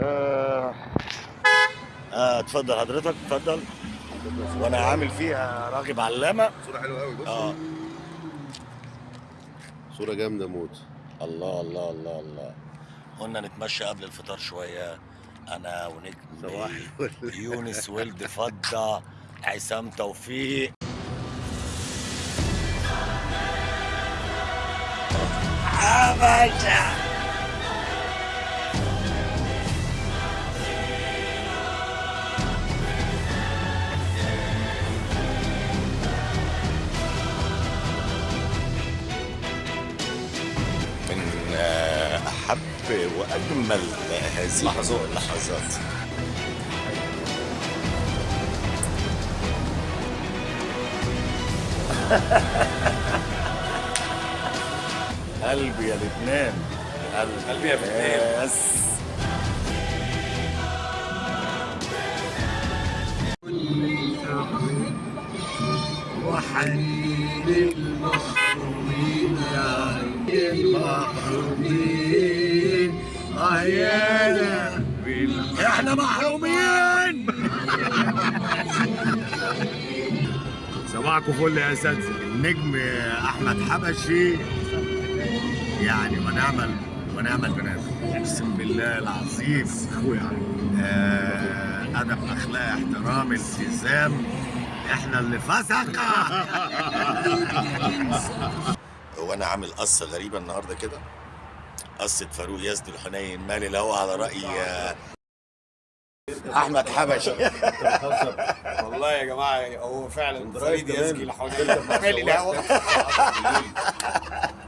آه آه، اتفضل حضرتك اتفضل. وأنا عامل فيها راغب علامه صورة حلوة قوي بص. آه. صورة جامدة موت. الله الله الله الله. قلنا نتمشى قبل الفطار شوية. أنا ونجم. يونس ولد فضة عصام توفيق. حبشه احب وأجمل هذه لحظات. اللحظات قلبي يا لبنان. قلبي يا لبنان. بس وحنين المحرومين يا المحرومين عيانا إحنا محرومين. صباحكم فل يا اساتذه النجم أحمد حبشي. يعني ونعم ونعم البنات. أقسم بالله العظيم. أخويا. آه، أدب أخلاق احترام التزام. إحنا اللي فسقه هو أنا عامل قصة غريبة النهارده كده. قصة فاروق يزدي الحنين. مالي الهوى على رأي آه، أحمد حبشي. والله يا جماعة هو فعلا فريد يزكي الحوالين مالي الهوا